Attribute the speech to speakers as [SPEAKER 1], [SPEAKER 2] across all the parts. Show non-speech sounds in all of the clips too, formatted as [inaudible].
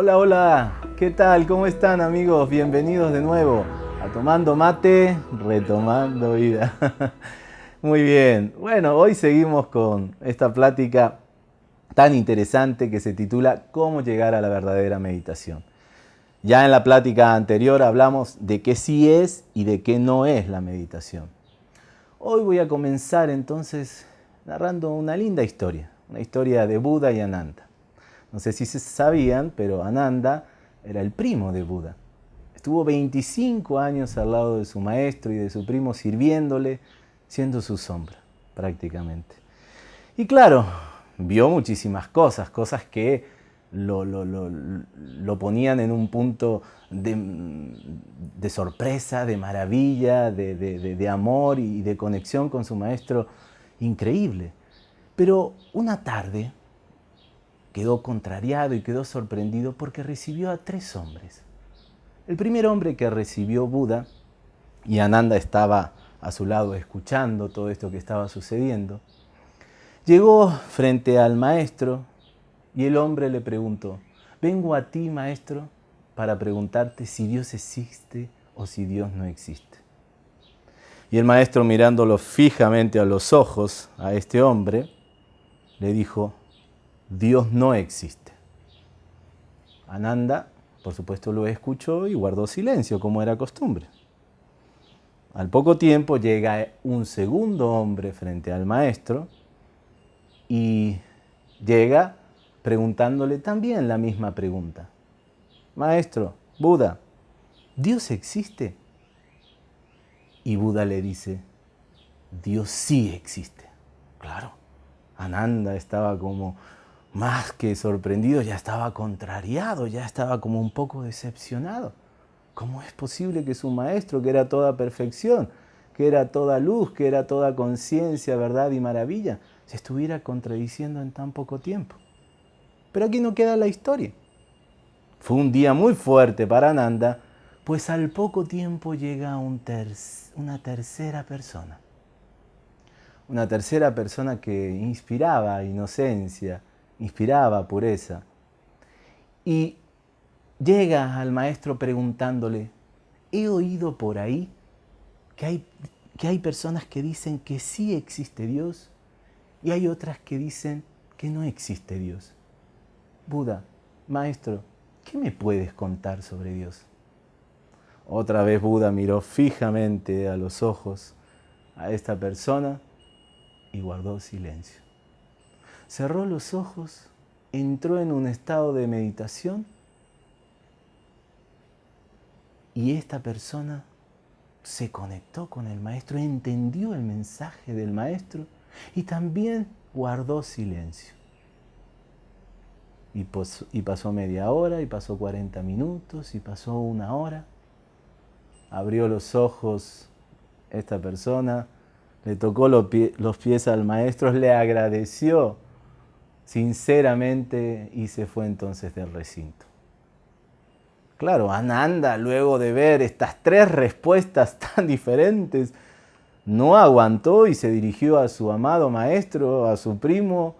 [SPEAKER 1] Hola, hola, ¿qué tal? ¿Cómo están amigos? Bienvenidos de nuevo a Tomando Mate, Retomando Vida. [laughs] Muy bien, bueno, hoy seguimos con esta plática tan interesante que se titula ¿Cómo llegar a la verdadera meditación? Ya en la plática anterior hablamos de qué sí es y de qué no es la meditación. Hoy voy a comenzar entonces narrando una linda historia, una historia de Buda y Ananda. No sé si se sabían, pero Ananda era el primo de Buda. Estuvo 25 años al lado de su maestro y de su primo sirviéndole, siendo su sombra, prácticamente. Y claro, vio muchísimas cosas, cosas que lo, ponían en un punto de, sorpresa, de maravilla, de, de amor y de conexión con su maestro increíble. Pero una tarde, quedó contrariado y quedó sorprendido porque recibió a tres hombres. El primer hombre que recibió Buda, y Ananda estaba a su lado escuchando todo esto que estaba sucediendo, llegó frente al maestro y el hombre le preguntó, vengo a ti maestro para preguntarte si Dios existe o si Dios no existe. Y el maestro mirándolo fijamente a los ojos a este hombre, le dijo, Dios no existe. Ananda, por supuesto, lo escuchó y guardó silencio, como era costumbre. Al poco tiempo llega un segundo hombre frente al maestro y llega preguntándole también la misma pregunta. Maestro, Buda, ¿Dios existe? Y Buda le dice, Dios sí existe. Claro, Ananda estaba como más que sorprendido, ya estaba contrariado, ya estaba como un poco decepcionado. ¿Cómo es posible que su maestro, que era toda perfección, que era toda luz, que era toda conciencia, verdad y maravilla, se estuviera contradiciendo en tan poco tiempo? Pero aquí no queda la historia. Fue un día muy fuerte para Ananda, pues al poco tiempo llega una tercera persona. Una tercera persona que inspiraba inocencia, inspiraba pureza. Y llega al maestro preguntándole, he oído por ahí que hay, que hay personas que dicen que sí existe Dios y hay otras que dicen que no existe Dios. Buda, maestro, ¿qué me puedes contar sobre Dios? Otra vez Buda miró fijamente a los ojos a esta persona y guardó silencio cerró los ojos, entró en un estado de meditación y esta persona se conectó con el maestro, entendió el mensaje del maestro y también guardó silencio. Y, pasó media hora, y pasó 40 minutos, y pasó una hora. Abrió los ojos esta persona, le tocó los pies al maestro, le agradeció sinceramente y se fue entonces del recinto. Claro, Ananda, luego de ver estas tres respuestas [laughs] tan diferentes, no aguantó y se dirigió a su amado maestro, a su primo,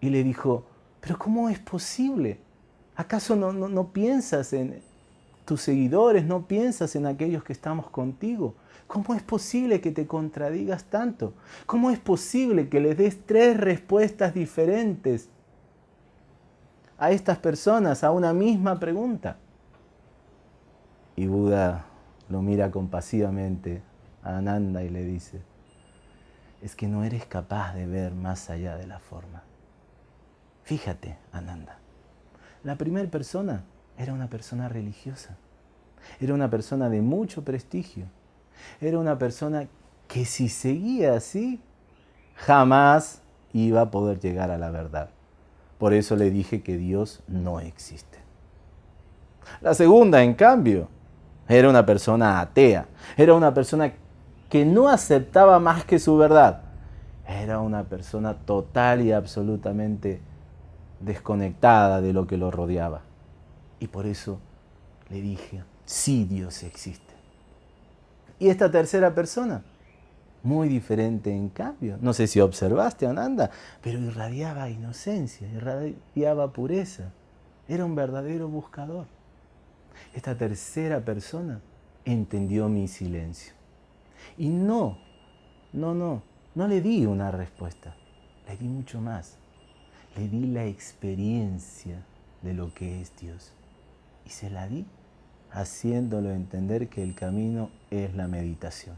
[SPEAKER 1] y le dijo, pero ¿cómo es posible? ¿Acaso no, no, no piensas en tus seguidores, no piensas en aquellos que estamos contigo? ¿Cómo es posible que te contradigas tanto? ¿Cómo es posible que les des tres respuestas diferentes a estas personas a una misma pregunta? Y Buda lo mira compasivamente a Ananda y le dice, es que no eres capaz de ver más allá de la forma. Fíjate, Ananda, la primera persona era una persona religiosa, era una persona de mucho prestigio, era una persona que si seguía así, jamás iba a poder llegar a la verdad. Por eso le dije que Dios no existe. La segunda, en cambio, era una persona atea. Era una persona que no aceptaba más que su verdad. Era una persona total y absolutamente desconectada de lo que lo rodeaba. Y por eso le dije, sí Dios existe. Y esta tercera persona, muy diferente en cambio. No sé si observaste, Ananda, pero irradiaba inocencia, irradiaba pureza. era un verdadero buscador. Esta tercera persona entendió mi silencio. Y no, no, no, no le di una respuesta, le di mucho más. Le di la experiencia de lo que es Dios. Y se la di haciéndolo entender que el camino es la meditación.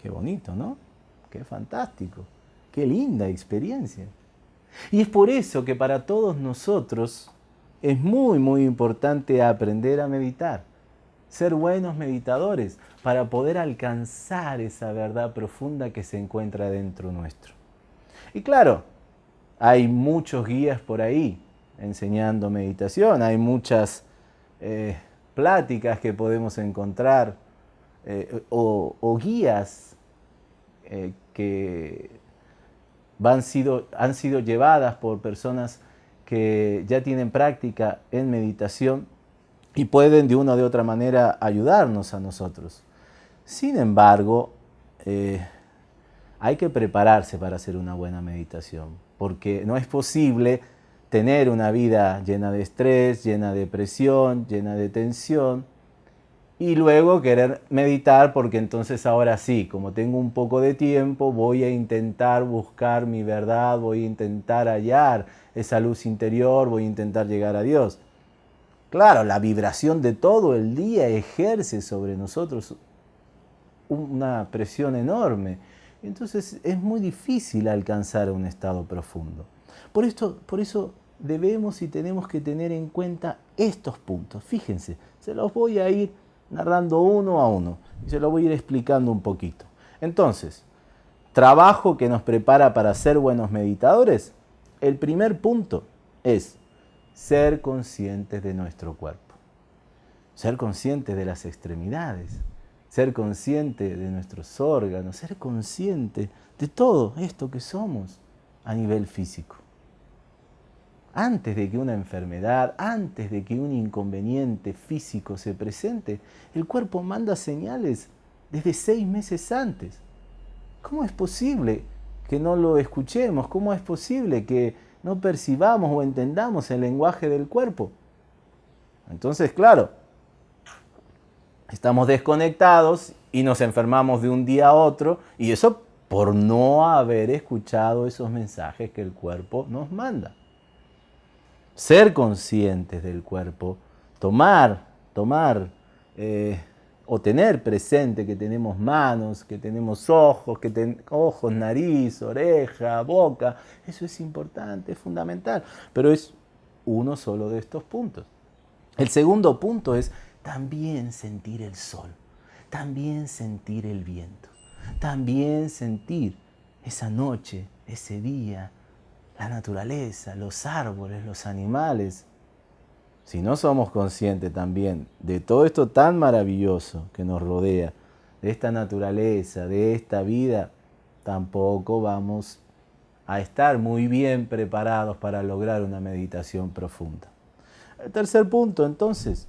[SPEAKER 1] Qué bonito, ¿no? Qué fantástico. Qué linda experiencia. Y es por eso que para todos nosotros es muy, muy importante aprender a meditar. Ser buenos meditadores para poder alcanzar esa verdad profunda que se encuentra dentro nuestro. Y claro, hay muchos guías por ahí enseñando meditación, hay muchas eh, pláticas que podemos encontrar eh, o, guías eh, que sido, han sido llevadas por personas que ya tienen práctica en meditación y pueden de una o de otra manera ayudarnos a nosotros. Sin embargo, hay que prepararse para hacer una buena meditación, porque no es posible tener una vida llena de estrés, llena de presión, llena de tensión, y luego querer meditar porque entonces ahora sí, como tengo un poco de tiempo, voy a intentar buscar mi verdad, voy a intentar hallar esa luz interior, voy a intentar llegar a Dios. Claro, la vibración de todo el día ejerce sobre nosotros una presión enorme entonces es muy difícil alcanzar un estado profundo. Por, esto, por eso debemos y tenemos que tener en cuenta estos puntos. Fíjense, se los voy a ir narrando uno a uno y se los voy a ir explicando un poquito. Entonces, trabajo que nos prepara para ser buenos meditadores. El primer punto es ser conscientes de nuestro cuerpo. Ser conscientes de las extremidades, ser consciente de nuestros órganos, ser consciente de todo esto que somos a nivel físico. Antes de que una enfermedad, antes de que un inconveniente físico se presente, el cuerpo manda señales desde seis meses antes. ¿Cómo es posible que no lo escuchemos? ¿Cómo es posible que no percibamos o entendamos el lenguaje del cuerpo? Entonces, claro, estamos desconectados y nos enfermamos de un día a otro y eso por no haber escuchado esos mensajes que el cuerpo nos manda. Ser conscientes del cuerpo, tomar, tomar eh, o tener presente que tenemos manos, que tenemos ojos, que ojos, nariz, oreja, boca, eso es importante, es fundamental, pero es uno solo de estos puntos. El segundo punto es también sentir el sol, también sentir el viento, también sentir esa noche, ese día, la naturaleza, los árboles, los animales. Si no somos conscientes también de todo esto tan maravilloso que nos rodea, de esta naturaleza, de esta vida, tampoco vamos a estar muy bien preparados para lograr una meditación profunda. El tercer punto, entonces,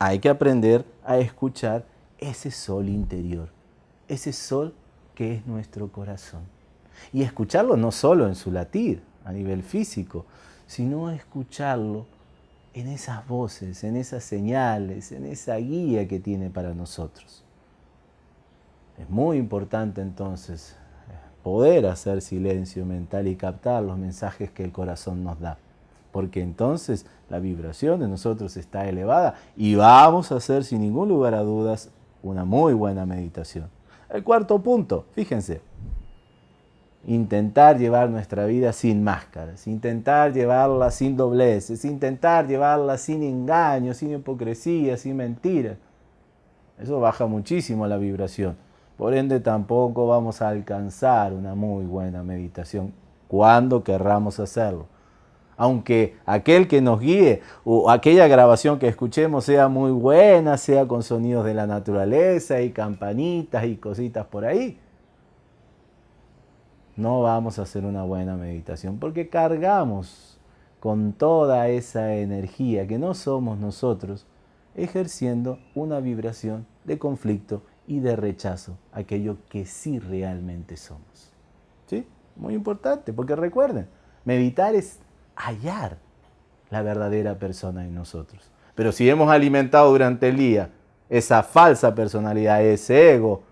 [SPEAKER 1] hay que aprender a escuchar ese sol interior, ese sol que es nuestro corazón. Y escucharlo no solo en su latir, a nivel físico, sino escucharlo en esas voces, en esas señales, en esa guía que tiene para nosotros. Es muy importante entonces poder hacer silencio mental y captar los mensajes que el corazón nos da porque entonces la vibración de nosotros está elevada y vamos a hacer sin ningún lugar a dudas una muy buena meditación. El cuarto punto, fíjense, intentar llevar nuestra vida sin máscaras, intentar llevarla sin dobleces, intentar llevarla sin engaños, sin hipocresía, sin mentiras. Eso baja muchísimo la vibración. Por ende tampoco vamos a alcanzar una muy buena meditación cuando querramos hacerlo aunque aquel que nos guíe o aquella grabación que escuchemos sea muy buena, sea con sonidos de la naturaleza y campanitas y cositas por ahí, no vamos a hacer una buena meditación porque cargamos con toda esa energía que no somos nosotros ejerciendo una vibración de conflicto y de rechazo, aquello que sí realmente somos. ¿Sí? Muy importante, porque recuerden, meditar es hallar la verdadera persona en nosotros. Pero si hemos alimentado durante el día esa falsa personalidad, ese ego,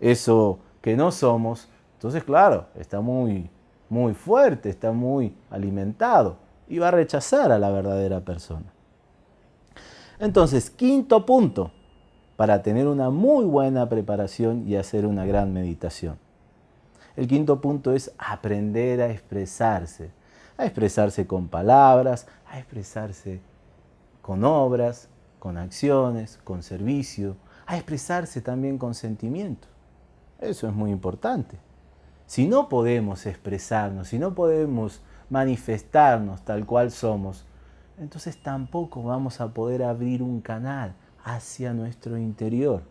[SPEAKER 1] eso que no somos, entonces claro, está muy, muy fuerte, está muy alimentado y va a rechazar a la verdadera persona. Entonces, quinto punto, para tener una muy buena preparación y hacer una gran meditación. El quinto punto es aprender a expresarse, a expresarse con palabras, a expresarse con obras, con acciones, con servicio, a expresarse también con sentimientos. Eso es muy importante. Si no podemos expresarnos, si no podemos manifestarnos tal cual somos, entonces tampoco vamos a poder abrir un canal hacia nuestro interior.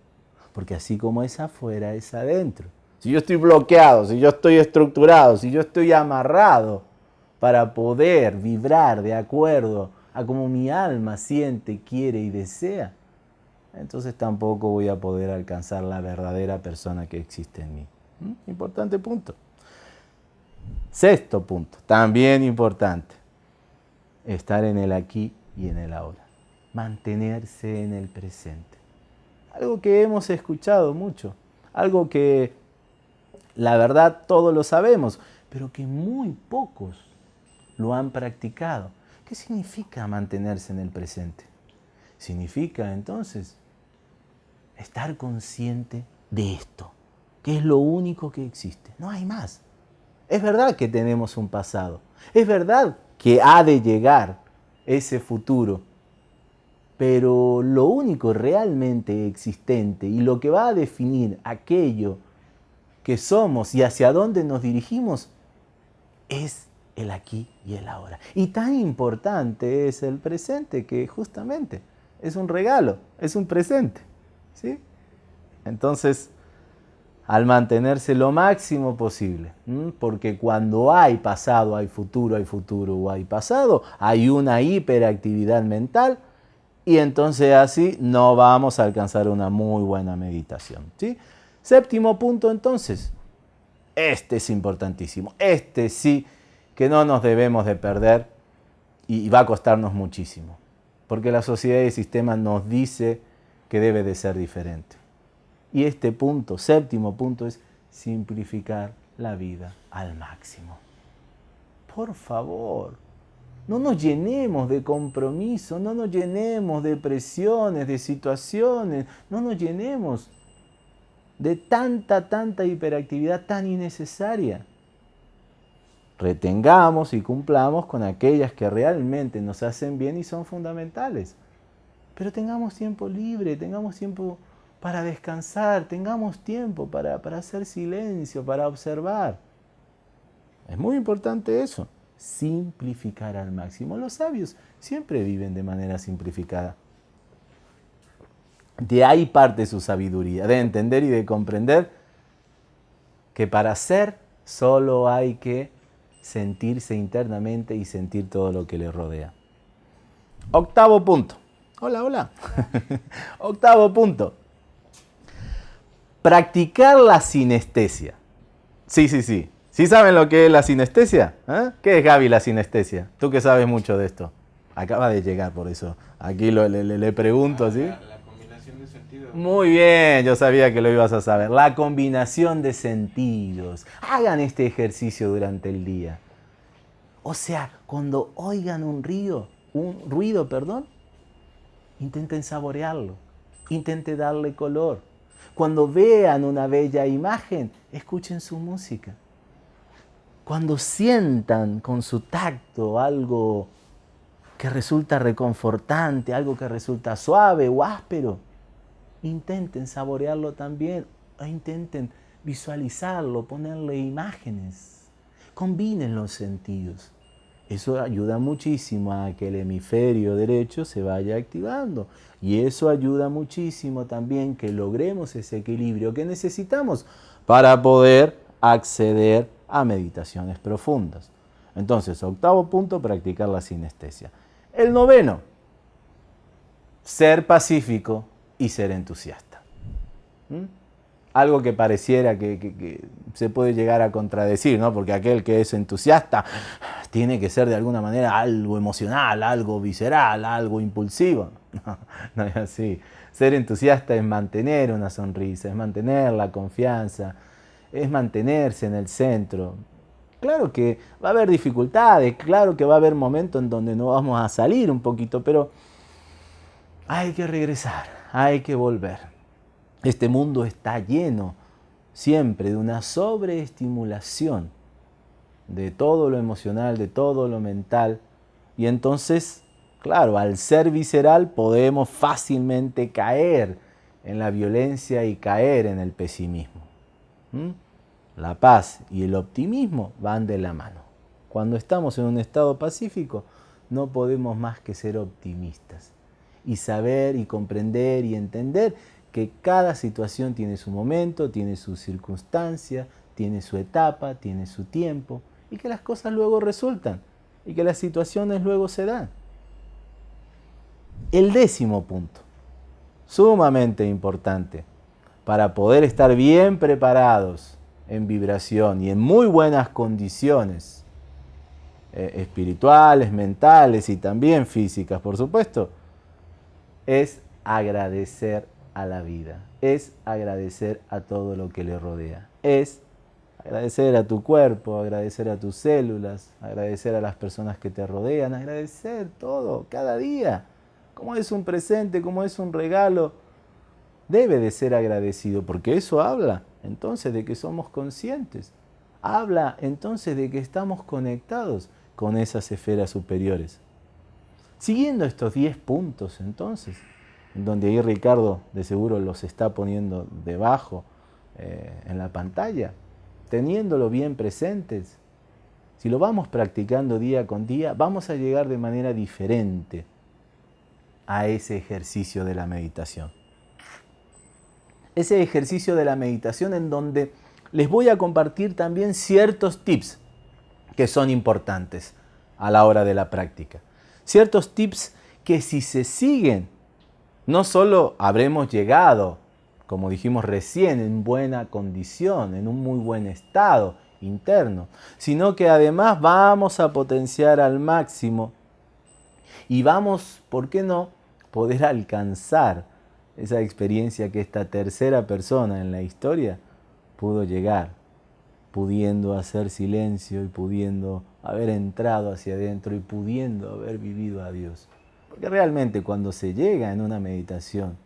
[SPEAKER 1] Porque así como es afuera, es adentro. Si yo estoy bloqueado, si yo estoy estructurado, si yo estoy amarrado para poder vibrar de acuerdo a como mi alma siente, quiere y desea, entonces tampoco voy a poder alcanzar la verdadera persona que existe en mí. ¿Mm? Importante punto. Sexto punto, también importante, estar en el aquí y en el ahora, mantenerse en el presente. Algo que hemos escuchado mucho, algo que la verdad todos lo sabemos, pero que muy pocos lo han practicado. ¿Qué significa mantenerse en el presente? Significa entonces estar consciente de esto, que es lo único que existe. No hay más. Es verdad que tenemos un pasado. Es verdad que ha de llegar ese futuro. Pero lo único realmente existente y lo que va a definir aquello que somos y hacia dónde nos dirigimos es el aquí y el ahora. Y tan importante es el presente que justamente es un regalo, es un presente. ¿sí? Entonces, al mantenerse lo máximo posible, porque cuando hay pasado, hay futuro, hay futuro o hay pasado, hay una hiperactividad mental y entonces así no vamos a alcanzar una muy buena meditación. ¿sí? Séptimo punto entonces, este es importantísimo, este sí que no nos debemos de perder y va a costarnos muchísimo, porque la sociedad y el sistema nos dice que debe de ser diferente. Y este punto, séptimo punto, es simplificar la vida al máximo. Por favor, no nos llenemos de compromiso, no nos llenemos de presiones, de situaciones, no nos llenemos de tanta, tanta hiperactividad tan innecesaria. Retengamos y cumplamos con aquellas que realmente nos hacen bien y son fundamentales. Pero tengamos tiempo libre, tengamos tiempo para descansar, tengamos tiempo para, para hacer silencio, para observar. Es muy importante eso, simplificar al máximo. Los sabios siempre viven de manera simplificada. De ahí parte su sabiduría, de entender y de comprender que para ser solo hay que sentirse internamente y sentir todo lo que le rodea. Octavo punto. Hola, hola. [laughs] Octavo punto. Practicar la sinestesia. Sí, sí, sí. ¿Sí saben lo que es la sinestesia? ¿Eh? ¿Qué es Gaby la sinestesia? Tú que sabes mucho de esto. Acaba de llegar por eso. Aquí le, le, pregunto, ¿sí? Muy bien, yo sabía que lo ibas a saber. La combinación de sentidos. Hagan este ejercicio durante el día. O sea, cuando oigan un río, un ruido, perdón, intenten saborearlo, intenten darle color. Cuando vean una bella imagen, escuchen su música. Cuando sientan con su tacto algo que resulta reconfortante, algo que resulta suave o áspero, intenten saborearlo también o intenten visualizarlo, ponerle imágenes. Combinen los sentidos. Eso ayuda muchísimo a que el hemisferio derecho se vaya activando y eso ayuda muchísimo también que logremos ese equilibrio que necesitamos para poder acceder a meditaciones profundas. Entonces, octavo punto, practicar la sinestesia. El noveno, ser pacífico y ser entusiasta. ¿Mm? Algo que pareciera que, se puede llegar a contradecir, ¿no? Porque aquel que es entusiasta tiene que ser de alguna manera algo emocional, algo visceral, algo impulsivo. [laughs] No, no es así. Ser entusiasta es mantener una sonrisa, es mantener la confianza, es mantenerse en el centro. Claro que va a haber dificultades, claro que va a haber momentos en donde no vamos a salir un poquito, pero hay que regresar, hay que volver. Este mundo está lleno siempre de una sobreestimulación de todo lo emocional, de todo lo mental, y entonces Claro, al ser visceral podemos fácilmente caer en la violencia y caer en el pesimismo. La paz y el optimismo van de la mano. Cuando estamos en un estado pacífico, no podemos más que ser optimistas y saber y comprender y entender que cada situación tiene su momento, tiene su circunstancia, tiene su etapa, tiene su tiempo y que las cosas luego resultan y que las situaciones luego se dan. El décimo punto, sumamente importante, para poder estar bien preparados en vibración y en muy buenas condiciones eh, espirituales, mentales y también físicas, por supuesto, es agradecer a la vida, es agradecer a todo lo que le rodea, es agradecer a tu cuerpo, agradecer a tus células, agradecer a las personas que te rodean, agradecer todo, cada día como es un presente, como es un regalo, debe de ser agradecido, porque eso habla entonces de que somos conscientes. Habla entonces de que estamos conectados con esas esferas superiores. Siguiendo estos 10 puntos entonces, en donde ahí Ricardo de seguro los está poniendo debajo eh, en la pantalla, teniéndolo bien presentes, si lo vamos practicando día con día, vamos a llegar de manera diferente a ese ejercicio de la meditación. Ese ejercicio de la meditación en donde les voy a compartir también ciertos tips que son importantes a la hora de la práctica. Ciertos tips que si se siguen, no solo habremos llegado, como dijimos recién, en buena condición, en un muy buen estado interno, sino que además vamos a potenciar al máximo y vamos, ¿por qué no?, poder alcanzar esa experiencia que esta tercera persona en la historia pudo llegar, pudiendo hacer silencio y pudiendo haber entrado hacia adentro y pudiendo haber vivido a Dios. Porque realmente cuando se llega en una meditación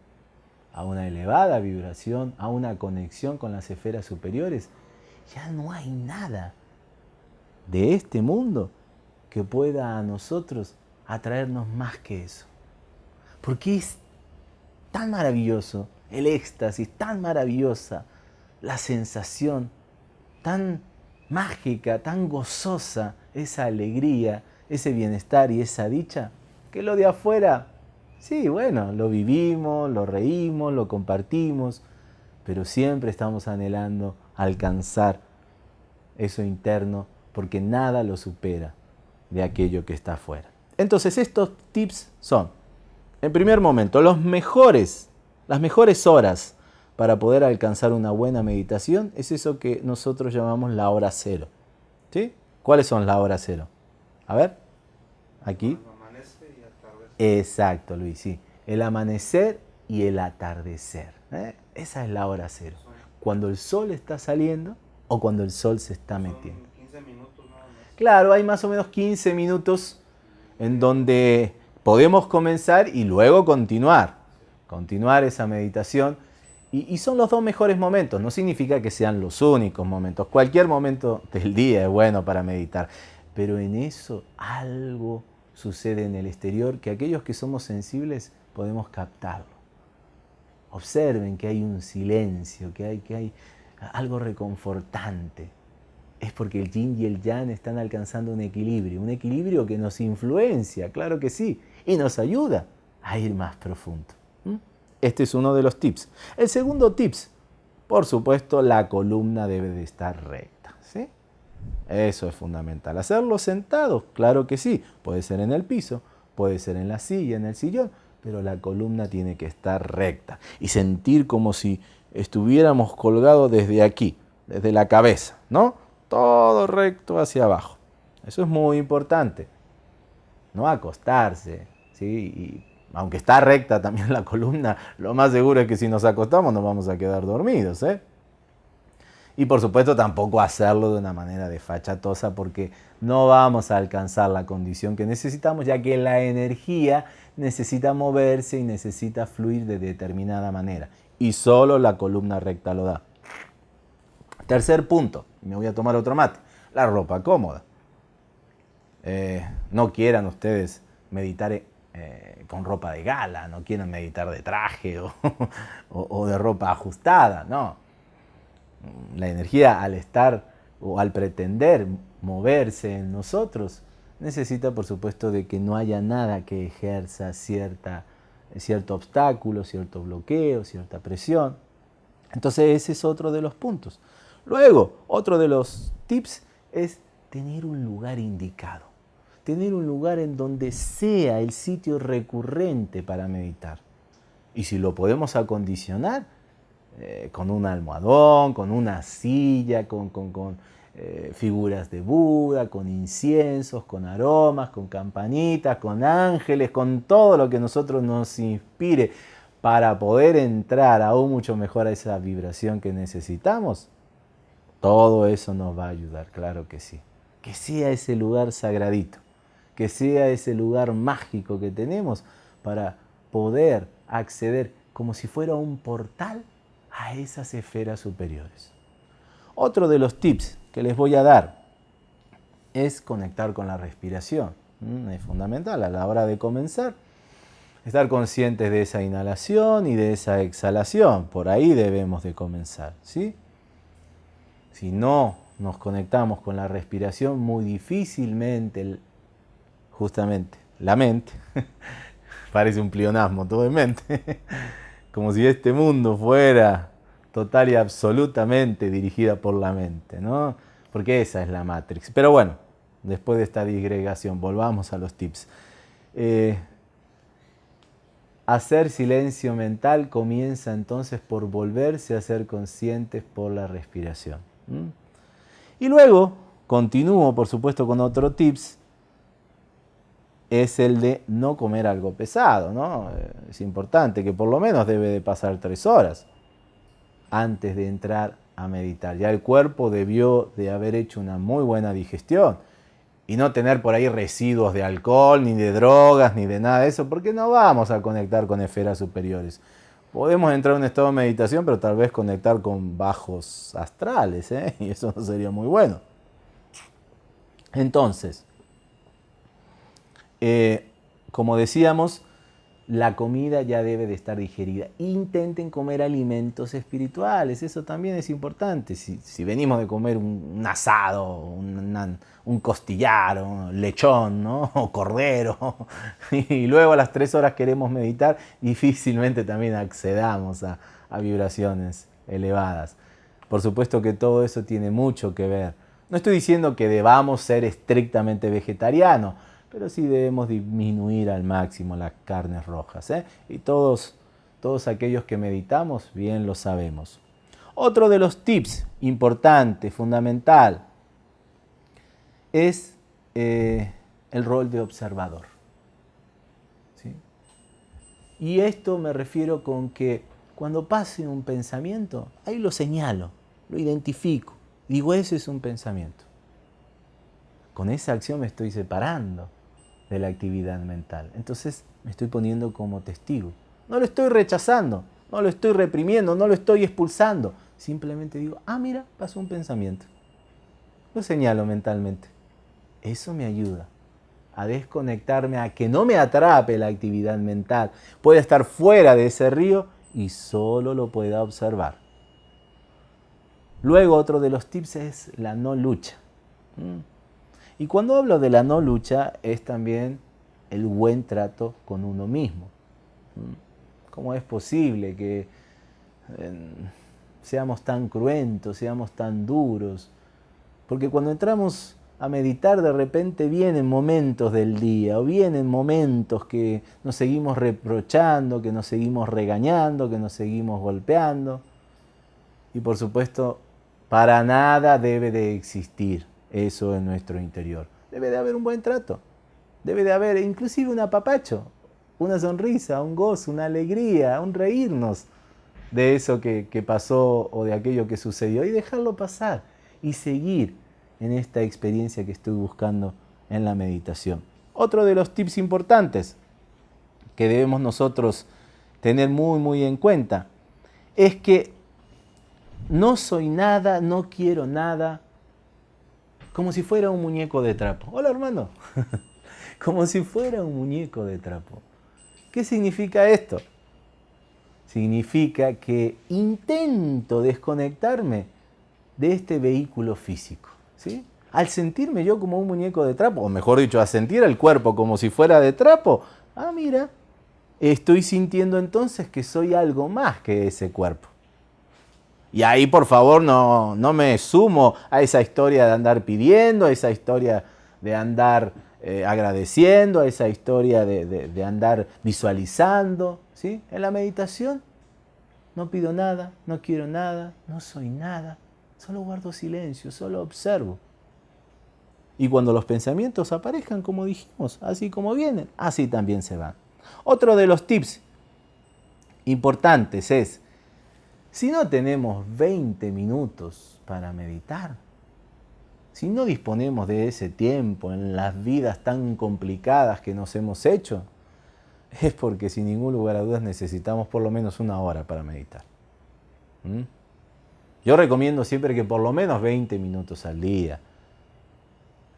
[SPEAKER 1] a una elevada vibración, a una conexión con las esferas superiores, ya no hay nada de este mundo que pueda a nosotros atraernos más que eso. Porque es tan maravilloso el éxtasis, tan maravillosa la sensación, tan mágica, tan gozosa esa alegría, ese bienestar y esa dicha, que lo de afuera, sí, bueno, lo vivimos, lo reímos, lo compartimos, pero siempre estamos anhelando alcanzar eso interno porque nada lo supera de aquello que está afuera. Entonces estos tips son en primer momento, los mejores, las mejores horas para poder alcanzar una buena meditación es eso que nosotros llamamos la hora cero. ¿Sí? ¿Cuáles son la hora cero? A ver, aquí. Exacto, Luis, sí. El amanecer y el atardecer. ¿eh? Esa es la hora cero. Cuando el sol está saliendo o cuando el sol se está metiendo. 15 minutos Claro, hay más o menos 15 minutos en donde podemos comenzar y luego continuar, continuar esa meditación. Y, son los dos mejores momentos, no significa que sean los únicos momentos. Cualquier momento del día es bueno para meditar, pero en eso algo sucede en el exterior que aquellos que somos sensibles podemos captarlo. Observen que hay un silencio, que hay, que hay algo reconfortante. Es porque el yin y el yang están alcanzando un equilibrio, un equilibrio que nos influencia, claro que sí, y nos ayuda a ir más profundo. Este es uno de los tips. El segundo tips, por supuesto, la columna debe de estar recta. Eso es fundamental. Hacerlo sentado, claro que sí. Puede ser en el piso, puede ser en la silla, en el sillón, pero la columna tiene que estar recta y sentir como si estuviéramos colgados desde aquí, desde la cabeza, ¿no? Todo recto hacia abajo. Eso es muy importante. No acostarse, ¿sí? Y aunque está recta también la columna, lo más seguro es que si nos acostamos nos vamos a quedar dormidos, ¿eh? Y por supuesto tampoco hacerlo de una manera desfachatosa porque no vamos a alcanzar la condición que necesitamos ya que la energía necesita moverse y necesita fluir de determinada manera. Y solo la columna recta lo da. Tercer punto, me voy a tomar otro mate, la ropa cómoda. Eh, no quieran ustedes meditar eh, con ropa de gala, no quieran meditar de traje [laughs] o de ropa ajustada, no la energía al estar o al pretender moverse en nosotros, necesita por supuesto de que no haya nada que ejerza cierta, cierto obstáculo, cierto bloqueo, cierta presión. Entonces ese es otro de los puntos. Luego, otro de los tips es tener un lugar indicado, tener un lugar en donde sea el sitio recurrente para meditar. Y si lo podemos acondicionar, eh, con un almohadón, con una silla, con, eh, figuras de Buda, con inciensos, con aromas, con campanitas, con ángeles, con todo lo que nosotros nos inspire para poder entrar aún mucho mejor a esa vibración que necesitamos, todo eso nos va a ayudar, claro que sí. Que sea ese lugar sagradito, que sea ese lugar mágico que tenemos para poder acceder como si fuera un portal a esas esferas superiores. Otro de los tips que les voy a dar es conectar con la respiración. Es fundamental a la hora de comenzar. Estar conscientes de esa inhalación y de esa exhalación. Por ahí debemos de comenzar. ¿sí? Si no nos conectamos con la respiración, muy difícilmente, justamente, la mente, [laughs] parece un plionasmo, todo en mente, [laughs] como si este mundo fuera total y absolutamente dirigida por la mente, ¿no? Porque esa es la Matrix. Pero bueno, después de esta disgregación, volvamos a los tips. Eh, hacer silencio mental comienza entonces por volverse a ser conscientes por la respiración. Y luego, continúo por supuesto con otro tips, es el de no comer algo pesado, ¿no? Es importante que por lo menos debe de pasar tres horas antes de entrar a meditar. Ya el cuerpo debió de haber hecho una muy buena digestión y no tener por ahí residuos de alcohol, ni de drogas, ni de nada de eso, porque no vamos a conectar con esferas superiores. Podemos entrar en un estado de meditación, pero tal vez conectar con bajos astrales, ¿eh? [laughs] y eso no sería muy bueno. Entonces, eh, como decíamos, la comida ya debe de estar digerida. Intenten comer alimentos espirituales, eso también es importante. Si, venimos de comer un, asado, un, costillar, un lechón, ¿no? [laughs] o cordero, [laughs] y luego a las tres horas queremos meditar, difícilmente también accedamos a vibraciones elevadas. Por supuesto que todo eso tiene mucho que ver. No estoy diciendo que debamos ser estrictamente vegetarianos, pero sí debemos disminuir al máximo las carnes rojas. ¿eh? Y todos, todos aquellos que meditamos bien lo sabemos. Otro de los tips importante, fundamental, es eh, el rol de observador. Y esto me refiero con que cuando pase un pensamiento, ahí lo señalo, lo identifico, digo, ese es un pensamiento. Con esa acción me estoy separando de la actividad mental. Entonces me estoy poniendo como testigo. No lo estoy rechazando, no lo estoy reprimiendo, no lo estoy expulsando. Simplemente digo, ah, mira, pasó un pensamiento. Lo señalo mentalmente. Eso me ayuda a desconectarme, a que no me atrape la actividad mental. Puede estar fuera de ese río y solo lo pueda observar. Luego otro de los tips es la no lucha. Y cuando hablo de la no lucha es también el buen trato con uno mismo. ¿Mm? ¿Cómo es posible que seamos tan cruentos, seamos tan duros? Porque cuando entramos a meditar de repente vienen momentos del día o vienen momentos que nos seguimos reprochando, que nos seguimos regañando, que nos seguimos golpeando. Y por supuesto Para nada debe de existir eso en nuestro interior. Debe de haber un buen trato. Debe de haber inclusive un apapacho, una sonrisa, un gozo, una alegría, un reírnos de eso que, pasó o de aquello que sucedió y dejarlo pasar y seguir en esta experiencia que estoy buscando en la meditación. Otro de los tips importantes que debemos nosotros tener muy, muy en cuenta es que no soy nada, no quiero nada, como si fuera un muñeco de trapo. Hola hermano, [laughs] como si fuera un muñeco de trapo. ¿Qué significa esto? Significa que intento desconectarme de este vehículo físico. ¿sí? Al sentirme yo como un muñeco de trapo, o mejor dicho, a sentir el cuerpo como si fuera de trapo, ah, mira, estoy sintiendo entonces que soy algo más que ese cuerpo. Y ahí, por favor, no, no me sumo a esa historia de andar pidiendo, a esa historia de andar eh, agradeciendo, a esa historia de, de, andar visualizando. ¿sí? En la meditación no pido nada, no quiero nada, no soy nada. Solo guardo silencio, solo observo. Y cuando los pensamientos aparezcan, como dijimos, así como vienen, así también se van. Otro de los tips importantes es, si no tenemos 20 minutos para meditar, si no disponemos de ese tiempo en las vidas tan complicadas que nos hemos hecho, [laughs] es porque sin ningún lugar a dudas necesitamos por lo menos una hora para meditar. ¿Mm? Yo recomiendo siempre que por lo menos 20 minutos al día.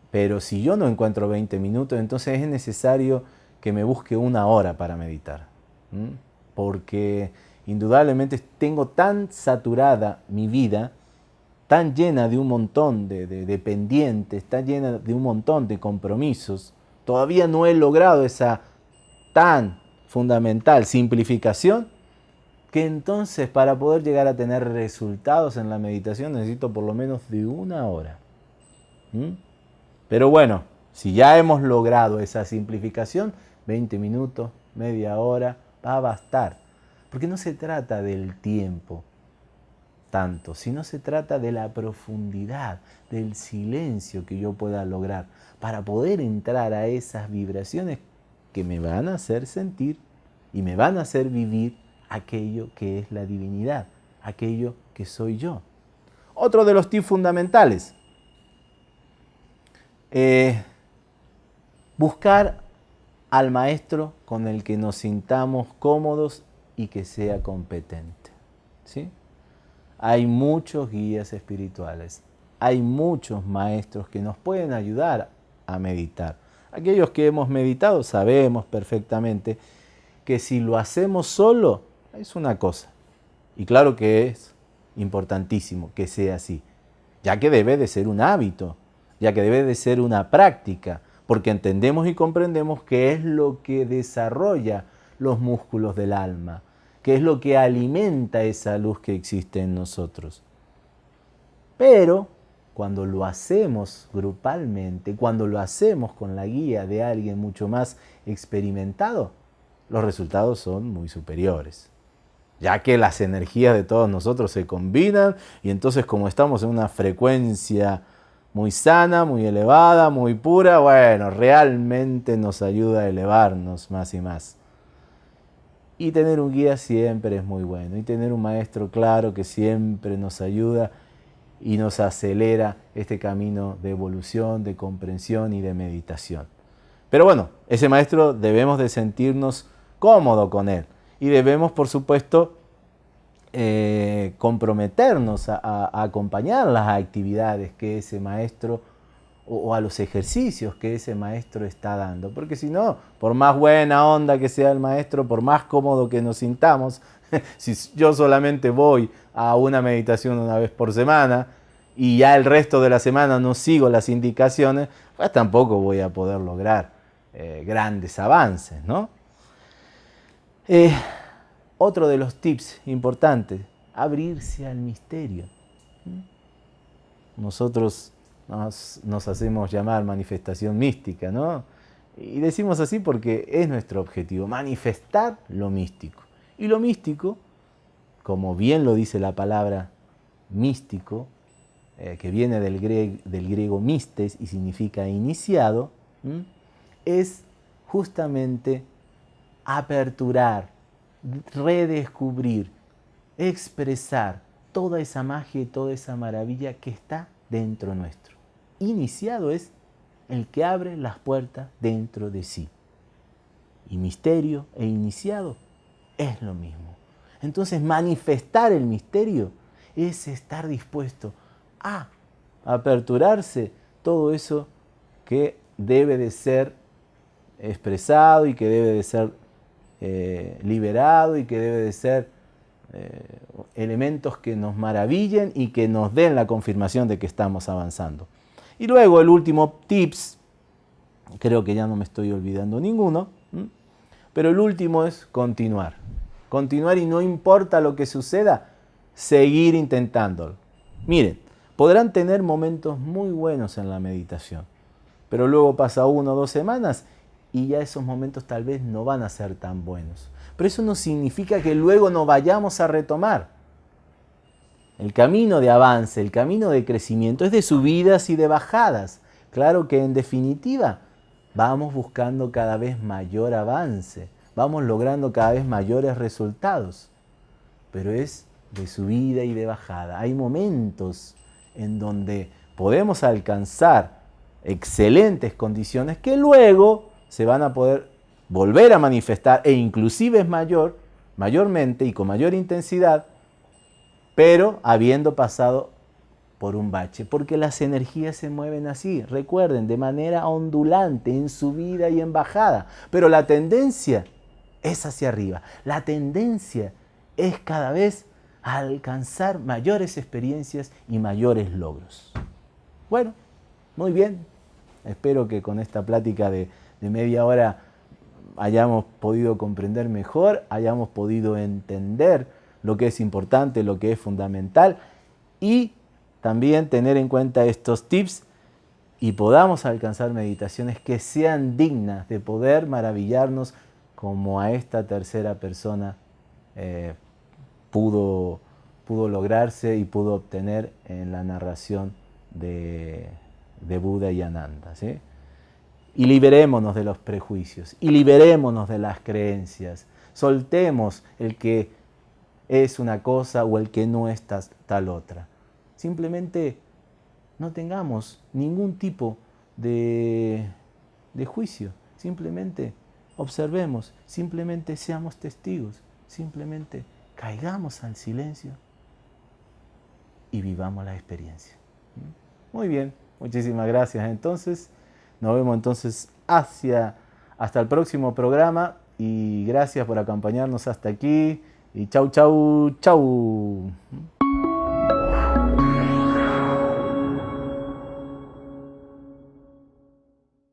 [SPEAKER 1] Pero si yo no encuentro 20 minutos, entonces es necesario que me busque una hora para meditar. Porque indudablemente tengo tan saturada mi vida, tan llena de un montón de, de, pendientes, tan llena de un montón de compromisos, todavía no he logrado esa tan fundamental simplificación que entonces para poder llegar a tener resultados en la meditación necesito por lo menos de una hora. ¿Mm? Pero bueno, si ya hemos logrado esa simplificación, 20 minutos, media hora, va a bastar. Porque no se trata del tiempo tanto, sino se trata de la profundidad, del silencio que yo pueda lograr para poder entrar a esas vibraciones que me van a hacer sentir y me van a hacer vivir aquello que es la divinidad, aquello que soy yo. Otro de los tips fundamentales, eh, buscar al maestro con el que nos sintamos cómodos y que sea competente. ¿sí? Hay muchos guías espirituales, hay muchos maestros que nos pueden ayudar a meditar. Aquellos que hemos meditado sabemos perfectamente que si lo hacemos solo, es una cosa. Y claro que es importantísimo que sea así, ya que debe de ser un hábito, ya que debe de ser una práctica, porque entendemos y comprendemos que es lo que desarrolla los músculos del alma, que es lo que alimenta esa luz que existe en nosotros. Pero cuando lo hacemos grupalmente, cuando lo hacemos con la guía de alguien mucho más experimentado, los resultados son muy superiores ya que las energías de todos nosotros se combinan y entonces como estamos en una frecuencia muy sana, muy elevada, muy pura, bueno, realmente nos ayuda a elevarnos más y más. Y tener un guía siempre es muy bueno, y tener un maestro claro que siempre nos ayuda y nos acelera este camino de evolución, de comprensión y de meditación. Pero bueno, ese maestro debemos de sentirnos cómodo con él y debemos, por supuesto, eh, comprometernos a, acompañar las actividades que ese maestro o, a los ejercicios que ese maestro está dando. Porque si no, por más buena onda que sea el maestro, por más cómodo que nos sintamos, [laughs] si yo solamente voy a una meditación una vez por semana y ya el resto de la semana no sigo las indicaciones, pues tampoco voy a poder lograr eh, grandes avances, ¿no? Eh, otro de los tips importantes, abrirse al misterio. Nosotros nos, hacemos llamar manifestación mística, ¿no? Y decimos así porque es nuestro objetivo, manifestar lo místico. Y lo místico, como bien lo dice la palabra místico, eh, que viene del griego, mistes y significa iniciado, es justamente aperturar, redescubrir, expresar toda esa magia y toda esa maravilla que está dentro nuestro. Iniciado es el que abre las puertas dentro de sí. Y misterio e iniciado es lo mismo. Entonces manifestar el misterio es estar dispuesto a aperturarse todo eso que debe de ser expresado y que debe de ser eh, liberado y que debe de ser eh, elementos que nos maravillen y que nos den la confirmación de que estamos avanzando. Y luego el último tips, creo que ya no me estoy olvidando ninguno, pero el último es continuar. Continuar y no importa lo que suceda, seguir intentándolo. Miren, podrán tener momentos muy buenos en la meditación, pero luego pasa uno o dos semanas y ya esos momentos tal vez no van a ser tan buenos. Pero eso no significa que luego no vayamos a retomar. El camino de avance, el camino de crecimiento es de subidas y de bajadas. Claro que en definitiva vamos buscando cada vez mayor avance, vamos logrando cada vez mayores resultados, pero es de subida y de bajada. Hay momentos en donde podemos alcanzar excelentes condiciones que luego se van a poder volver a manifestar e inclusive es mayor, mayormente y con mayor intensidad, pero habiendo pasado por un bache, porque las energías se mueven así, recuerden, de manera ondulante, en subida y en bajada, pero la tendencia es hacia arriba, la tendencia es cada vez alcanzar mayores experiencias y mayores logros. Bueno, muy bien, espero que con esta plática de de media hora hayamos podido comprender mejor, hayamos podido entender lo que es importante, lo que es fundamental y también tener en cuenta estos tips y podamos alcanzar meditaciones que sean dignas de poder maravillarnos como a esta tercera persona eh, pudo, pudo lograrse y pudo obtener en la narración de, de Buda y Ananda. ¿sí? y liberémonos de los prejuicios y liberémonos de las creencias. Soltemos el que es una cosa o el que no es tal otra. Simplemente no tengamos ningún tipo de, de juicio. Simplemente observemos, simplemente seamos testigos, simplemente caigamos al silencio y vivamos la experiencia. ¿Mm? Muy bien, muchísimas gracias entonces. Nos vemos entonces hacia, hasta el próximo programa y gracias por acompañarnos hasta aquí. Y chau, chau, chau.